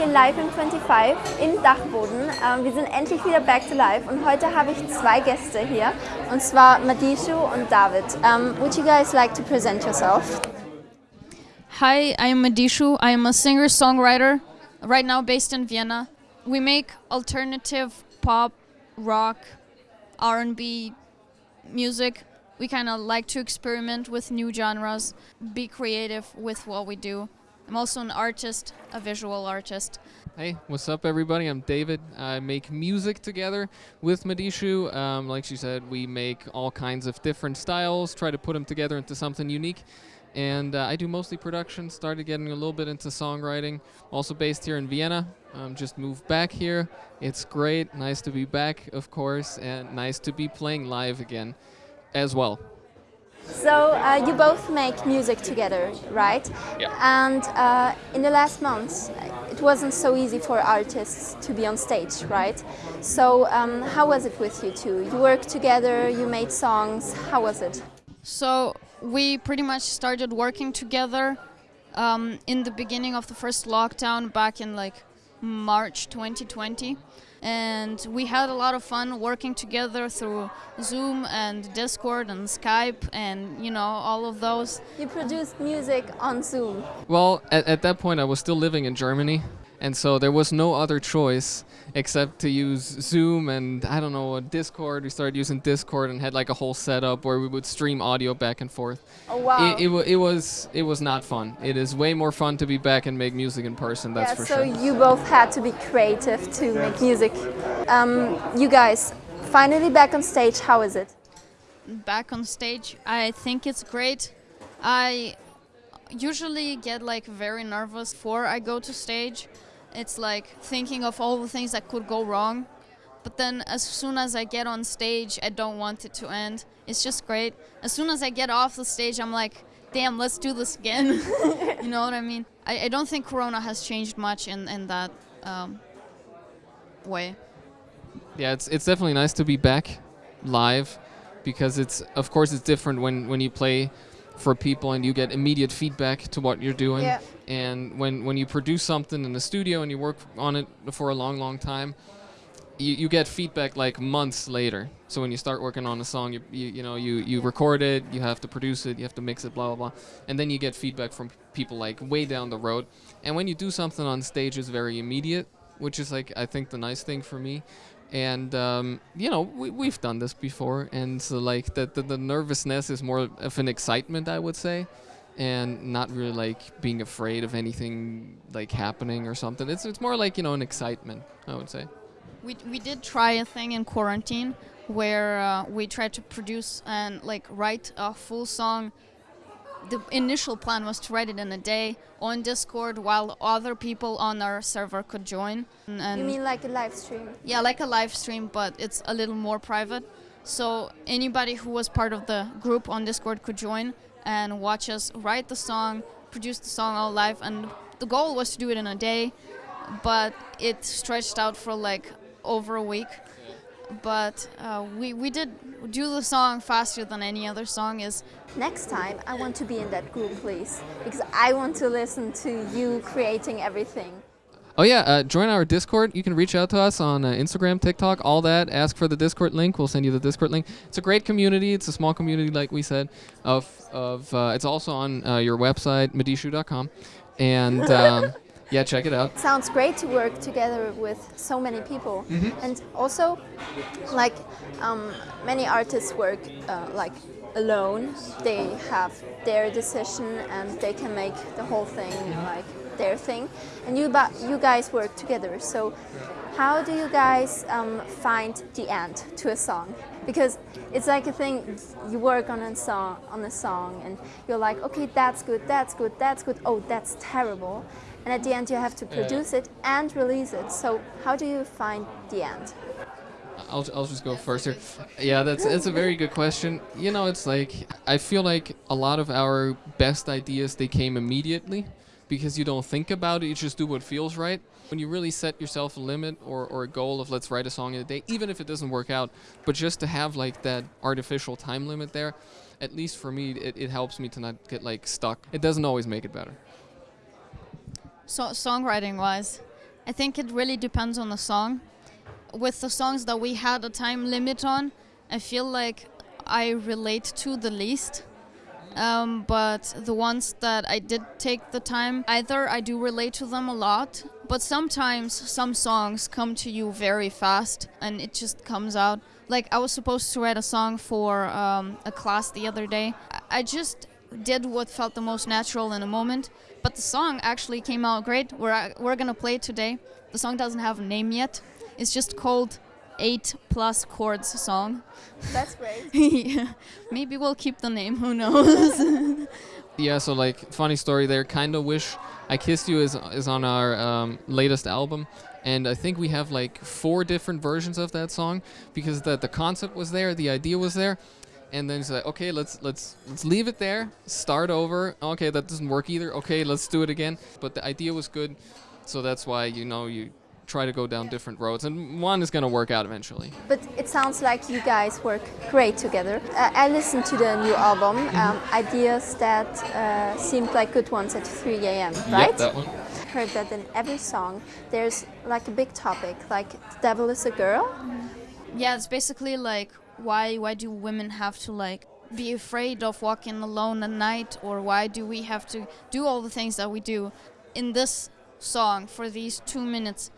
Hier live im 25 in Dachboden. Ähm, wir sind endlich wieder back to life und heute habe ich zwei Gäste hier und zwar Madishu und David. Um, would you guys like to present yourself? Hi, I am Madishu. I am a singer-songwriter, right now based in Vienna. We make alternative pop, rock, R&B music. We kind of like to experiment with new genres, be creative with what we do. I'm also an artist, a visual artist. Hey, what's up, everybody? I'm David. I make music together with Madishu. Um, like she said, we make all kinds of different styles, try to put them together into something unique. And uh, I do mostly production, started getting a little bit into songwriting. Also based here in Vienna. Um, just moved back here. It's great. Nice to be back, of course, and nice to be playing live again as well. So uh, you both make music together, right? Yeah. And uh, in the last months, it wasn't so easy for artists to be on stage, right? So um, how was it with you two? You worked together, you made songs. How was it? So we pretty much started working together um, in the beginning of the first lockdown back in like March 2020 and we had a lot of fun working together through Zoom and Discord and Skype and you know all of those. You produced music on Zoom. Well, at, at that point I was still living in Germany and so there was no other choice except to use Zoom and I don't know Discord. We started using Discord and had like a whole setup where we would stream audio back and forth. Oh wow! It, it, it was it was not fun. It is way more fun to be back and make music in person. That's yeah, for so sure. you both had to be creative to make music. Um, you guys finally back on stage. How is it? Back on stage, I think it's great. I usually get like very nervous before I go to stage it's like thinking of all the things that could go wrong. But then as soon as I get on stage, I don't want it to end. It's just great. As soon as I get off the stage, I'm like, damn, let's do this again. you know what I mean? I, I, don't think Corona has changed much in, in that um, way. Yeah, it's, it's definitely nice to be back live because it's, of course, it's different when, when you play for people and you get immediate feedback to what you're doing. Yeah. And when, when you produce something in the studio and you work on it for a long, long time, you, you get feedback like months later. So when you start working on a song, you, you, you know, you, you record it, you have to produce it, you have to mix it, blah, blah, blah. And then you get feedback from people like way down the road. And when you do something on stage, it's very immediate, which is like, I think the nice thing for me and um, you know we, we've done this before and so like the, the, the nervousness is more of an excitement i would say and not really like being afraid of anything like happening or something. It's, it's more like you know an excitement i would say. We, we did try a thing in quarantine where uh, we tried to produce and like write a full song the initial plan was to write it in a day on Discord while other people on our server could join. And you mean like a live stream? Yeah, like a live stream, but it's a little more private. So anybody who was part of the group on Discord could join and watch us write the song, produce the song all live. And the goal was to do it in a day, but it stretched out for like over a week but uh, we, we did do the song faster than any other song is. Next time I want to be in that group please because I want to listen to you creating everything. Oh yeah, uh, join our Discord. You can reach out to us on uh, Instagram, TikTok, all that. Ask for the Discord link. We'll send you the Discord link. It's a great community. It's a small community, like we said. Of of uh, it's also on uh, your website, madishu.com, and um, Yeah, check it out. Sounds great to work together with so many people. Mm -hmm. And also, like um, many artists work uh, like alone. They have their decision and they can make the whole thing like their thing. And you, you guys work together. So how do you guys um, find the end to a song? Because it's like a thing, you work on a song, on a song and you're like, okay, that's good, that's good, that's good, oh, that's terrible and at the end you have to produce yeah. it and release it. So how do you find the end? I'll, I'll just go first here. Yeah, that's that's a very good question. You know, it's like I feel like a lot of our best ideas they came immediately because you don't think about it, you just do what feels right. When you really set yourself a limit or, or a goal of let's write a song in a day, even if it doesn't work out, but just to have like that artificial time limit there, at least for me, it, it helps me to not get like stuck. It doesn't always make it better. So songwriting wise, I think it really depends on the song. With the songs that we had a time limit on, I feel like I relate to the least. Um, but the ones that I did take the time, either I do relate to them a lot, but sometimes some songs come to you very fast and it just comes out. Like I was supposed to write a song for um, a class the other day. I- I just did what felt the most natural in a moment, but the song actually came out great. We're, we're gonna play it today. The song doesn't have a name yet. It's just called Eight Plus Chords Song. That's great. yeah. Maybe we'll keep the name. Who knows? Yeah, so like funny story there. Kind of wish I kissed you is is on our um, latest album, and I think we have like four different versions of that song because the the concept was there, the idea was there, and then it's like okay, let's let's let's leave it there, start over. Okay, that doesn't work either. Okay, let's do it again. But the idea was good, so that's why you know you try to go down different roads, and one is gonna work out eventually. But it sounds like you guys work great together. Uh, I listened to the new album, um, ideas that uh, seemed like good ones at 3 a.m., right? Yep, that one. heard that in every song there's like a big topic, like the devil is a girl. yeah, it's basically like why why do women have to like be afraid of walking alone at night? Or why do we have to do all the things that we do? In this song for these 2 minutes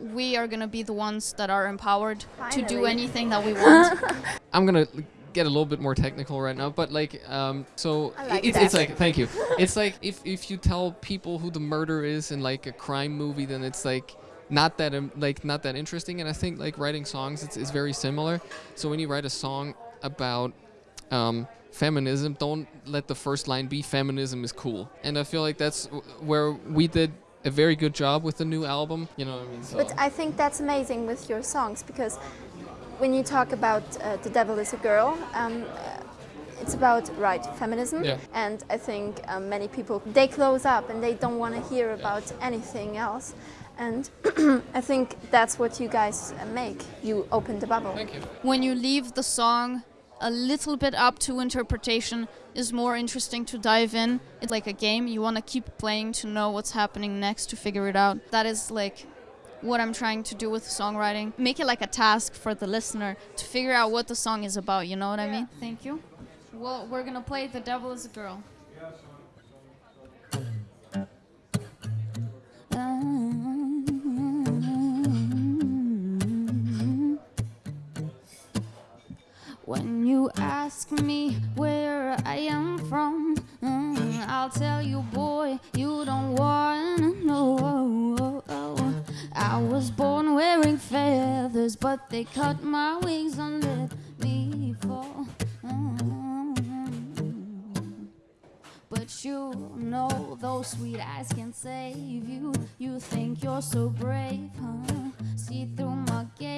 we are going to be the ones that are empowered to do anything that we want. I'm gonna get a little bit more technical right now, but like, um, so like it's, it's like, thank you. it's like if if you tell people who the murder is in like a crime movie, then it's like not that um, like not that interesting. And I think like writing songs, it's, it's very similar. So when you write a song about um, feminism, don't let the first line be feminism is cool. And I feel like that's w- where we did a very good job with the new album. You know what I mean? So. But I think that's amazing with your songs because when you talk about uh, the devil is a girl, um, uh, it's about right feminism, Yeah. and I think um, many people they close up and they don't want to hear about anything else. And I think that's what you guys uh, make. You open the bubble. Thank you. when you leave the song a little bit up to interpretation is more interesting to dive in. It's like a game. You want to keep playing to know what's happening next to figure it out. That is like what i'm trying to do with songwriting. Make it like a task for the listener to figure out what the song is about you know what i mean? Thank you. Well we're gonna play the devil is a girl When you ask me where I am from, mm, I'll tell you, boy, you don't wanna know. I was born wearing feathers, but they cut my wings and let me fall. Mm. But you know those sweet eyes can save you. You think you're so brave, huh? See through my game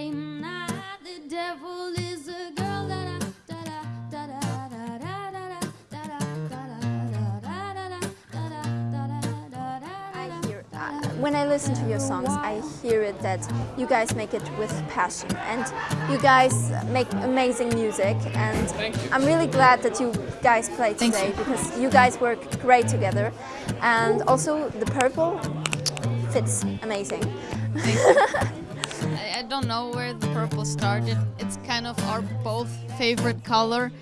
when I listen to your songs, I hear it that you guys make it with passion and you guys make amazing music. And I'm really glad that you guys played Thanks. today because you guys work great together. And also, the purple fits amazing. I, I don't know where the purple started. It's kind of our both favorite color.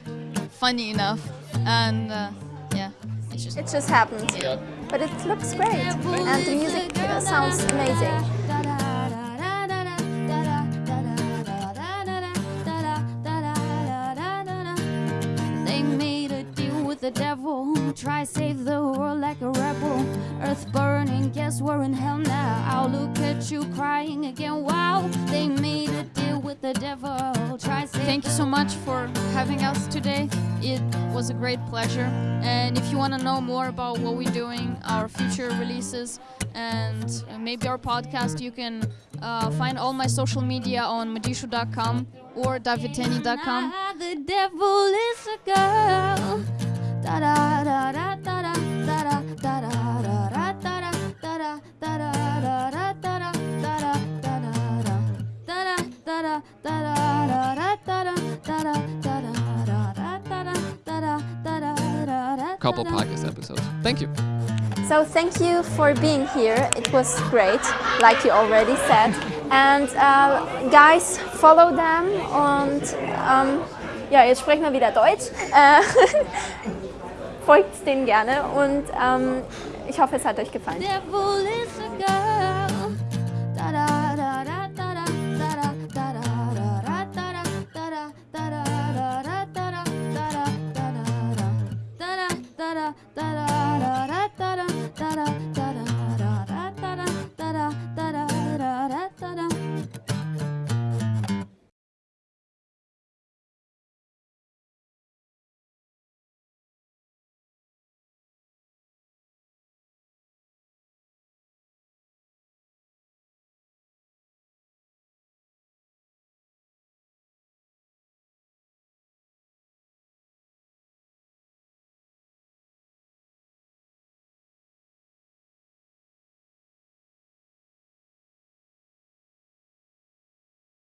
Funny enough, and uh, yeah, it's just It just happened. Yeah. But it looks great. And the music sounds amazing. They made a deal with the devil. Try save the world like a rebel. Earth burning, guess we're in hell now. I'll look at you crying again. Wow, they made a deal with the devil. Thank you so much for having us today. It was a great pleasure. And if you want to know more about what we're doing, our future releases, and maybe our podcast, you can uh, find all my social media on madishu.com or davidteni.com. The devil is a girl. Da Couple podcast episodes. Thank you. So thank you for being here. It was great, like you already said. And uh, guys, follow them und ähm, ja, jetzt sprechen wir wieder Deutsch. Äh, folgt denen gerne und ähm, ich hoffe, es hat euch gefallen. Devil is